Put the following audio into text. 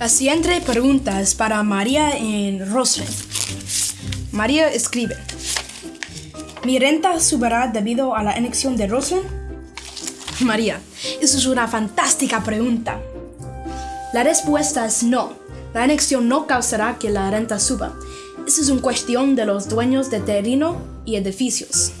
La siguiente pregunta es para María en Roslyn. María escribe. ¿Mi renta subirá debido a la anexión de Roslyn? María, eso es una fantástica pregunta. La respuesta es no. La anexión no causará que la renta suba. Eso es una cuestión de los dueños de terreno y edificios.